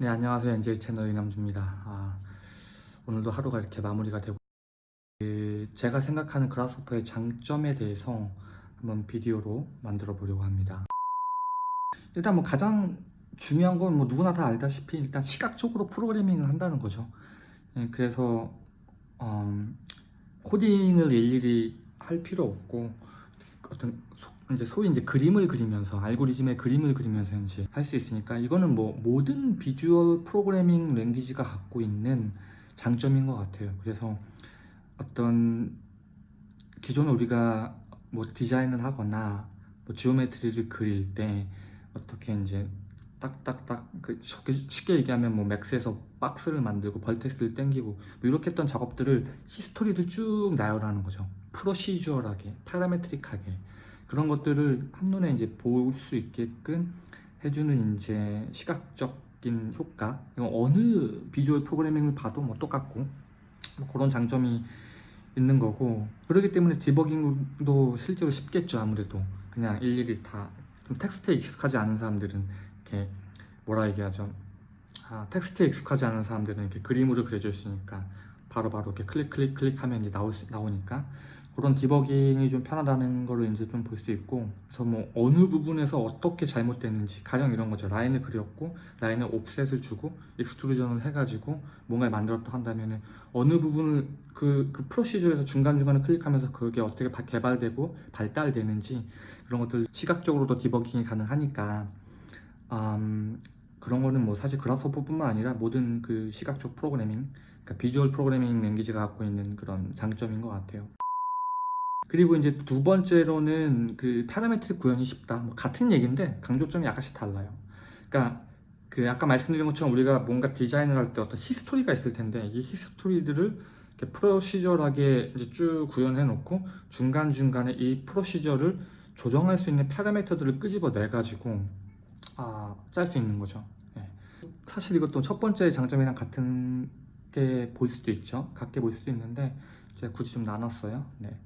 네 안녕하세요. NJ 채널 이남주입니다. 아, 오늘도 하루가 이렇게 마무리가 되고 그, 제가 생각하는 그라스호퍼의 장점에 대해서 한번 비디오로 만들어 보려고 합니다. 일단 뭐 가장 중요한 건 뭐 누구나 다 알다시피 일단 시각적으로 프로그래밍을 한다는 거죠. 예, 그래서 음, 코딩을 일일이 할 필요 없고 어떤 소, 이제 소위 이제 그림을 그리면서 알고리즘의 그림을 그리면서 이제 할수 있으니까 이거는 뭐 모든 비주얼 프로그래밍 랭귀지가 갖고 있는 장점인 것 같아요. 그래서 어떤 기존에 우리가 뭐 디자인을 하거나 뭐 geometry를 그릴 때 어떻게 이제 딱딱딱 그 쉽게 얘기하면 뭐 Max에서 박스를 만들고 vertex를 땡기고 뭐 이렇게 했던 작업들을 history를 쭉 나열하는 거죠. procedural하게, parametric하게 그런 것들을 한눈에 이제 볼 수 있게끔 해주는 이제 시각적인 효과. 어느 visual programming을 봐도 뭐 똑같고 뭐 그런 장점이 있는 거고. 그렇기 때문에 디버깅도 실제로 쉽겠죠 아무래도. 그냥 일일이 다. 텍스트에 익숙하지 않은 사람들은 이렇게 뭐라 얘기하죠? 아, 텍스트에 익숙하지 않은 사람들은 이렇게 그림으로 그려져 있으니까 바로바로 바로 이렇게 클릭 클릭 클릭하면 이제 나올 수, 나오니까 그런 디버깅이 좀 편하다는 거를 이제 좀 볼 수 있고 그래서 뭐 어느 부분에서 어떻게 잘못됐는지 가령 이런 거죠. 라인을 그렸고 라인에 offset을 주고 extrusion을 해가지고 뭔가를 만들었다 한다면은 어느 부분을 그, 그 프로시저에서 중간중간에 클릭하면서 그게 어떻게 개발되고 발달되는지 그런 것들 시각적으로도 디버깅이 가능하니까 음, 그런 거는 뭐 사실 Grasshopper뿐만 아니라 모든 그 시각적 프로그래밍 그러니까 visual programming language가 갖고 있는 그런 장점인 것 같아요 그리고 이제 두 번째로는 그 parametric 구현이 쉽다. 뭐 같은 얘기인데 강조점이 약간씩 달라요. 그러니까 그 아까 말씀드린 것처럼 우리가 뭔가 디자인을 할 때 어떤 history가 있을 텐데 이 history들을 이렇게 procedure하게 이제 쭉 구현해 놓고 중간 중간에 이 procedure를 조정할 수 있는 parameter들을 끄집어 내 가지고 아, 짤 수 있는 거죠. 네. 사실 이것도 첫 번째 장점이랑 같은 게 보일 수도 있죠. 같게 보일 수도 있는데 제가 굳이 좀 나눴어요. 네.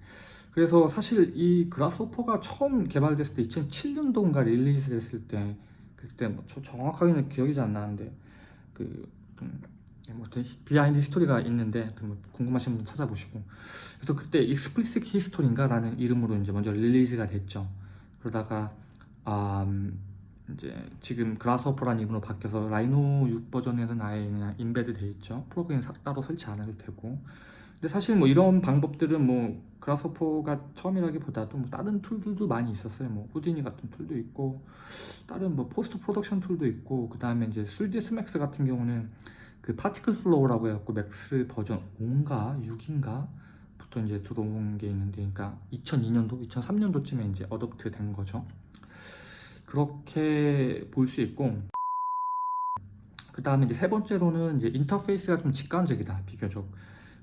그래서 사실 이 Grasshopper가 처음 개발됐을 때 2007년도인가 release 됐을 때 그때 뭐 정확하게는 기억이 잘 안 나는데 그 음, 뭐 behind history가 있는데 뭐 궁금하신 분 찾아보시고. 그래서 그때 Explicit History인가 라는 이름으로 이제 먼저 release가 됐죠. 그러다가 음, 이제 지금 Grasshopper라는 이름으로 바뀌어서 Rhino 6 버전에는 아예 그냥 embed 돼 있죠. 플러그인 따로 설치 안 해도 되고 근데 사실 뭐 이런 방법들은 뭐 Grasshopper가 처음이라기보다도 뭐 다른 tool들도 많이 있었어요. 뭐 Houdini 같은 tool도 있고 다른 뭐 post production tool도 있고 그 다음에 이제 3ds max 같은 경우는 그 Particle Flow라고 해갖고 Max 버전 5인가 6인가 부터 이제 들어온 게 있는데 그러니까 2002년도 2003년도쯤에 이제 adopt 된 거죠. 그렇게 볼 수 있고 그 다음에 이제 세 번째로는 이제 인터페이스가 좀 직관적이다 비교적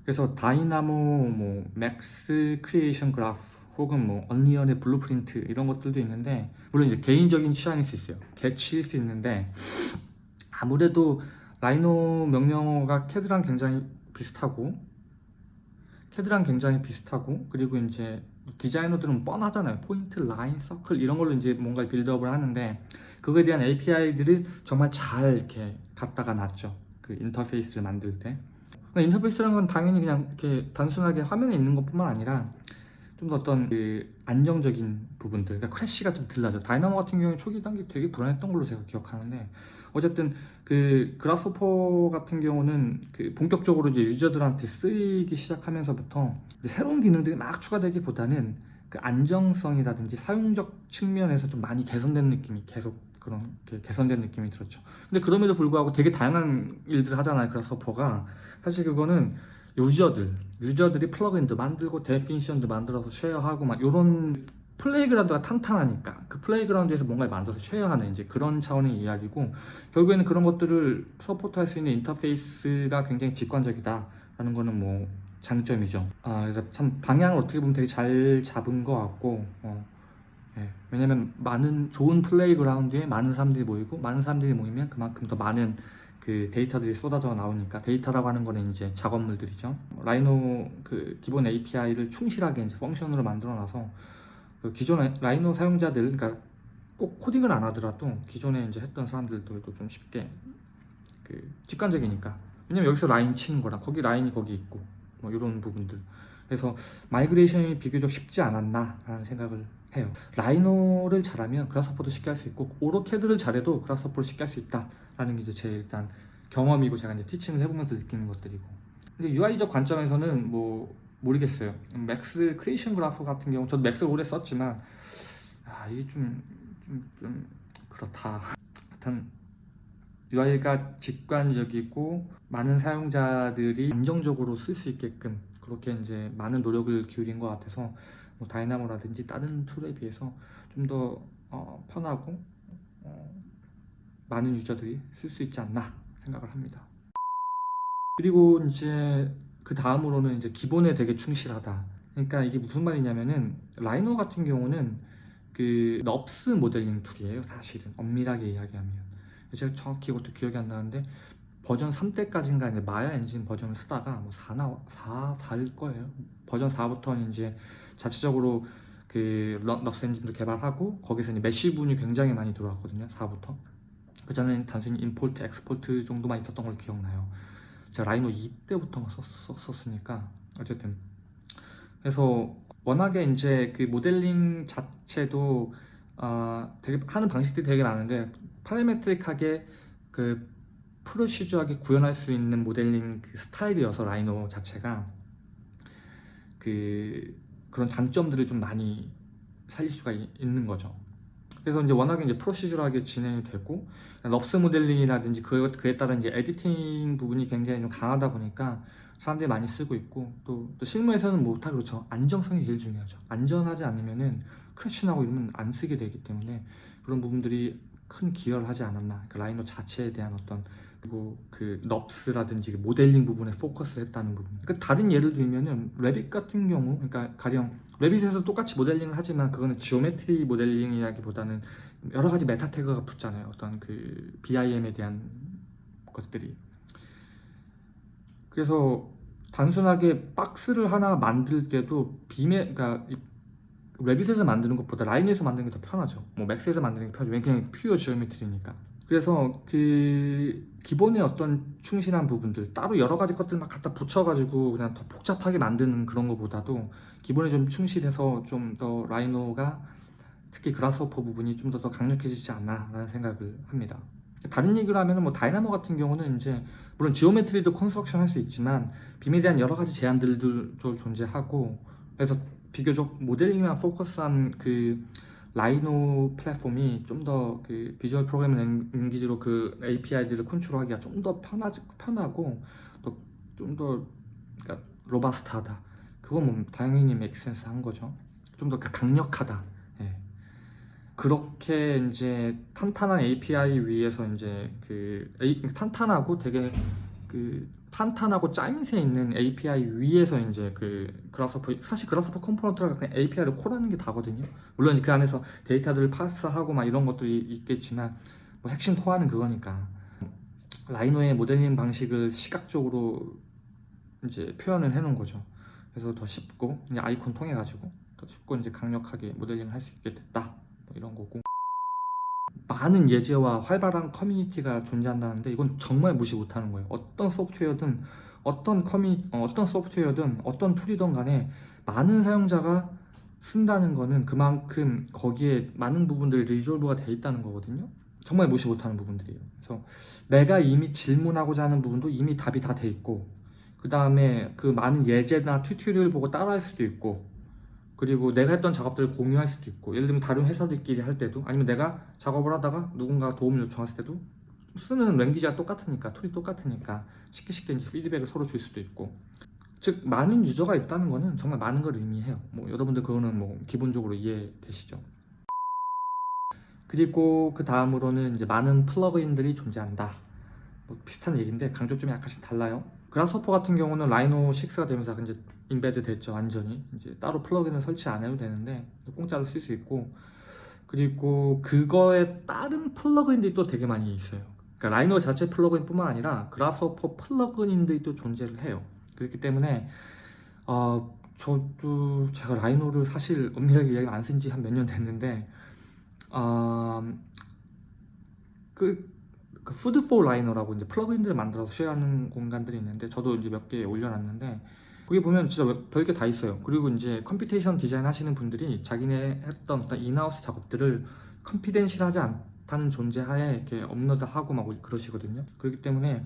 그래서 Dynamo, 뭐 Max Creation Graph 혹은 뭐 Unreal의 Blueprint 이런 것들도 있는데 물론 이제 개인적인 취향일 수 있어요. 개취일 수 있는데 아무래도 Rhino 명령어가 캐드랑 굉장히 비슷하고 캐드랑 굉장히 비슷하고 그리고 이제 디자이너들은 뻔하잖아요. 포인트, 라인, 서클 이런 걸로 이제 뭔가 build up을 하는데 그거에 대한 API들을 정말 잘 이렇게 갖다가 놨죠. 그 인터페이스를 만들 때 인터페이스라는 건 당연히 그냥 이렇게 단순하게 화면에 있는 것뿐만 아니라 좀 더 어떤 그 안정적인 부분들 그러니까 크래쉬가 좀 들라죠. 다이나모 같은 경우에 초기 단계 되게 불안했던 걸로 제가 기억하는데 어쨌든 그 그라스호퍼 같은 경우는 그 본격적으로 이제 유저들한테 쓰이기 시작하면서부터 새로운 기능들이 막 추가되기보다는 그 안정성이라든지 사용적 측면에서 좀 많이 개선된 느낌이 계속 그런 개선된 느낌이 들었죠. 근데 그럼에도 불구하고 되게 다양한 일들을 하잖아요 Grasshopper가. 사실 그거는 user들 user들이 플러그인도 만들고 definition도 만들어서 share하고 막 이런 playground가 탄탄하니까 그 playground에서 뭔가를 만들어서 share하는 이제 그런 차원의 이야기고 결국에는 그런 것들을 support할 수 있는 인터페이스가 굉장히 직관적이다 라는 거는 뭐 장점이죠. 아 그래서 참 방향을 어떻게 보면 되게 잘 잡은 것 같고 어, 예, 왜냐면 많은 좋은 playground에 많은 사람들이 모이고 많은 사람들이 모이면 그만큼 더 많은 그 데이터들이 쏟아져 나오니까 데이터라고 하는 거는 이제 작업물들이죠. Rhino 그 기본 API를 충실하게 이제 function으로 만들어 놔서 그 기존의 Rhino 사용자들 그러니까 꼭 코딩을 안 하더라도 기존에 이제 했던 사람들도 좀 쉽게 그그 직관적이니까. 왜냐면 여기서 라인 치는 거랑 거기 라인이 거기 있고 뭐 이런 부분들. 그래서 migration이 비교적 쉽지 않았나 라는 생각을 해요. Rhino를 잘하면 Grasshopper도 쉽게 할 수 있고 AutoCAD를 잘해도 Grasshopper를 쉽게 할 수 있다라는 게 이제 제 일단 경험이고 제가 이제 teaching을 해보면서 느끼는 것들이고. 근데 UI적 관점에서는 뭐 모르겠어요. Max Creation Graph 같은 경우 저도 Max를 오래 썼지만 아 이게 좀 좀, 좀 그렇다. 하여튼 UI가 직관적이고 많은 사용자들이 안정적으로 쓸 수 있게끔 그렇게 이제 많은 노력을 기울인 것 같아서 뭐 Dynamo라든지 다른 tool에 비해서 좀더 어, 편하고 어, 많은 user들이 쓸 수 있지 않나 생각을 합니다. 그리고 이제 그 다음으로는 이제 기본에 되게 충실하다. 그러니까 이게 무슨 말이냐면은 Rhino 같은 경우는 그 NURBS 모델링 tool이에요. 사실은 엄밀하게 이야기하면 제가 정확히 이것도 기억이 안 나는데 버전 3때까지인가 이제 마야 엔진 버전을 쓰다가 뭐 4나 4 4일 거예요. 버전 4부터는 이제 자체적으로 그 러- NURBS 엔진도 개발하고 거기서 이제 mesh 부분이 굉장히 많이 들어왔거든요. 4부터. 그 전에는 단순히 import, export 정도만 있었던 걸 기억나요. 제가 Rhino 2때부터 썼었으니까 어쨌든 그래서 워낙에 이제 그 모델링 자체도 아 되게 하는 방식들이 되게 많은데 parametric하게 그 procedure하게 구현할 수 있는 모델링 그 스타일이어서 Rhino 자체가 그 그런 장점들을 좀 많이 살릴 수가 이- 있는 거죠. 그래서 이제 워낙에 이제 procedure하게 진행이 되고 NURBS 모델링이라든지 그, 그에 따른 이제 editing 부분이 굉장히 좀 강하다 보니까 사람들이 많이 쓰고 있고 또, 또 실무에서는 뭐다 그렇죠. 안정성이 제일 중요하죠. 안전하지 않으면은 crash 나고 이러면 안 쓰게 되기 때문에 그런 부분들이 큰 기여를 하지 않았나. 그 Rhino 자체에 대한 어떤 그리고 그 NURBS라든지 그 모델링 부분에 포커스를 했다는 부분 그러니까 다른 예를 들면은 Revit 같은 경우 그러니까 가령 Revit에서 똑같이 모델링을 하지만 그거는 geometry 모델링이라기보다는 여러 가지 meta tag가 붙잖아요. 어떤 그 BIM에 대한 것들이. 그래서 단순하게 박스를 하나 만들 때도 BIM에 그러니까 이 Revit에서 만드는 것보다 Rhino에서 만드는 게 더 편하죠. 뭐 Max에서 만드는 게 편하죠. 그냥 pure geometry니까. 그래서 그 기본의 어떤 충실한 부분들 따로 여러 가지 것들 막 갖다 붙여가지고 그냥 더 복잡하게 만드는 그런 것보다도 기본에 좀 충실해서 좀 더 Rhino가 특히 Grasshopper 부분이 좀 더 더 강력해지지 않나 라는 생각을 합니다. 다른 얘기를 하면 뭐 Dynamo 같은 경우는 이제 물론 geometry도 construction 할 수 있지만 BIM에 대한 여러 가지 제한들도 존재하고 그래서 비교적 모델링만 포커스한 그 Rhino 플랫폼이 좀 더 그 visual programming language로 그 API들을 컨트롤하기가 좀 더 편하 편하고 또 좀 더 그러니까 robust하다. 그건 뭐 당연히 make sense 한 거죠. 좀 더 강력하다. 예. 그렇게 이제 탄탄한 API 위에서 이제 그 탄탄하고 되게 그 탄탄하고 짜임새 있는 API 위에서 이제 그 Grasshopper 사실 Grasshopper component가 그냥 API를 call하는 게 다거든요. 물론 그 안에서 데이터들을 parse하고 막 이런 것들이 있겠지만 뭐 핵심 core는 그거니까 Rhino의 모델링 방식을 시각적으로 이제 표현을 해놓은 거죠. 그래서 더 쉽고 이제 아이콘 통해 가지고 더 쉽고 이제 강력하게 모델링을 할 수 있게 됐다. 뭐 이런 거고 많은 예제와 활발한 커뮤니티가 존재한다는데 이건 정말 무시 못하는 거예요. 어떤 소프트웨어든 어떤 커뮤니 어, 어떤 소프트웨어든 어떤 tool이든 간에 많은 사용자가 쓴다는 거는 그만큼 거기에 많은 부분들이 resolve가 돼 있다는 거거든요. 정말 무시 못하는 부분들이에요. 그래서 내가 이미 질문하고자 하는 부분도 이미 답이 다 돼 있고 그 다음에 그 많은 예제나 tutorial 보고 따라할 수도 있고 그리고 내가 했던 작업들을 공유할 수도 있고 예를 들면 다른 회사들끼리 할 때도 아니면 내가 작업을 하다가 누군가 도움을 요청했을 때도 쓰는 language가 똑같으니까 tool이 똑같으니까 쉽게 쉽게 이제 피드백을 서로 줄 수도 있고. 즉 많은 user가 있다는 거는 정말 많은 걸 의미해요. 뭐 여러분들 그거는 뭐 기본적으로 이해되시죠? 그리고 그 다음으로는 이제 많은 plugin들이 존재한다. 뭐 비슷한 얘기인데 강조점이 약간씩 달라요? Grasshopper 같은 경우는 Rhino 6가 되면서 이제 embed 됐죠 완전히. 이제 따로 plugin을 설치 안 해도 되는데 공짜로 쓸 수 있고. 그리고 그거에 다른 plugin들이 또 되게 많이 있어요. 그러니까 Rhino 자체 plugin 뿐만 아니라 Grasshopper plugin들이 또 존재를 해요. 그렇기 때문에 어 저도 제가 Rhino를 사실 엄밀하게 이야기 안 쓴 지 한 몇 년 됐는데 어, 그 그 Food4Rhino라고 이제 plugin들을 만들어서 share하는 공간들이 있는데 저도 이제 몇 개 올려놨는데 거기 보면 진짜 별게 다 있어요. 그리고 이제 computation design 하시는 분들이 자기네 했던 어떤 in-house 작업들을 confidential하지 않다는 전제하에 이렇게 업로드하고 막 그러시거든요. 그렇기 때문에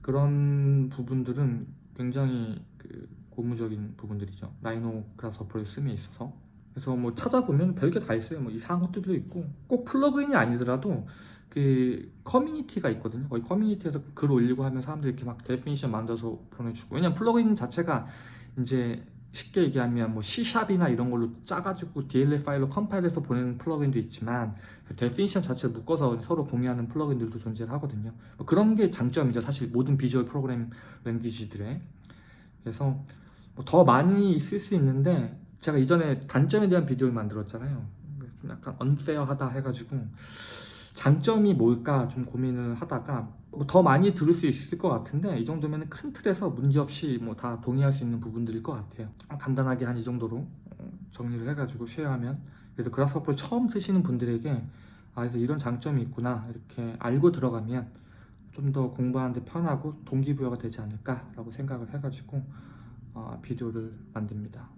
그런 부분들은 굉장히 그 고무적인 부분들이죠. Rhino Grasshopper를 씀에 있어서. 그래서 뭐 찾아보면 별게 다 있어요. 뭐 이상한 것들도 있고 꼭 plugin이 아니더라도 그 커뮤니티가 있거든요. 거기 커뮤니티에서 글 올리고 하면 사람들이 이렇게 막 definition 만들어서 보내주고 왜냐면 plugin 자체가 이제 쉽게 얘기하면 뭐 C샵이나 이런 걸로 짜가지고 DLL 파일로 컴파일해서 보내는 plugin도 있지만 그 definition 자체를 묶어서 서로 공유하는 plugin들도 존재를 하거든요. 뭐 그런 게 장점이죠. 사실 모든 visual program language들의 그래서 뭐 더 많이 쓸수 있는데 제가 이전에 단점에 대한 비디오를 만들었잖아요. 좀 약간 언페어하다 해가지고 장점이 뭘까 좀 고민을 하다가 뭐 더 많이 들을 수 있을 것 같은데 이 정도면 큰 틀에서 문제없이 뭐 다 동의할 수 있는 부분들일 것 같아요. 간단하게 한 이 정도로 어, 정리를 해가지고 쉐어하면 그래서 그라스호퍼를 처음 쓰시는 분들에게 아 그래서 이런 장점이 있구나 이렇게 알고 들어가면 좀 더 공부하는데 편하고 동기부여가 되지 않을까 라고 생각을 해가지고 어, 비디오를 만듭니다.